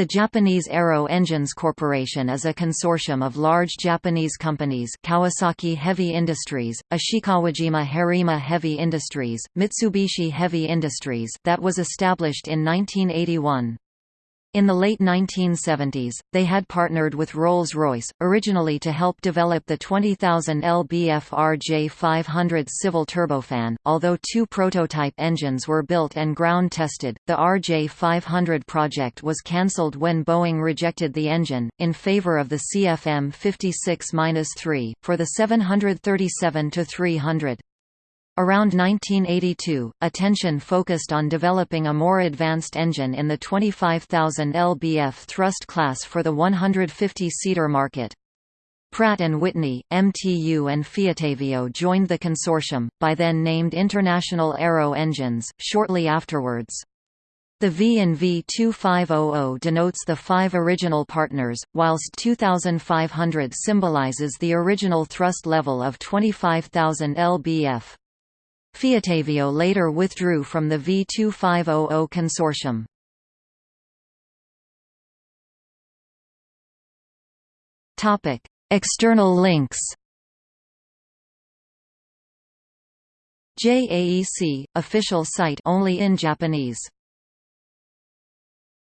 The Japanese Aero Engines Corporation is a consortium of large Japanese companies Kawasaki Heavy Industries, Ishikawajima Harima Heavy Industries, Mitsubishi Heavy Industries that was established in 1981. In the late 1970s, they had partnered with Rolls-Royce, originally to help develop the 20,000 lbf RJ500 civil turbofan. Although two prototype engines were built and ground tested, the RJ500 project was cancelled when Boeing rejected the engine, in favor of the CFM 56-3, for the 737-300. Around 1982, attention focused on developing a more advanced engine in the 25,000 lbf thrust class for the 150-seater market. Pratt & Whitney, MTU and Fiatavio joined the consortium, by then named International Aero Engines, shortly afterwards. The V in V2500 denotes the five original partners, whilst 2500 symbolizes the original thrust level of 25,000 lbf. Fiatavio later withdrew from the V2500 consortium. Topic: External links JAEC – official site only in Japanese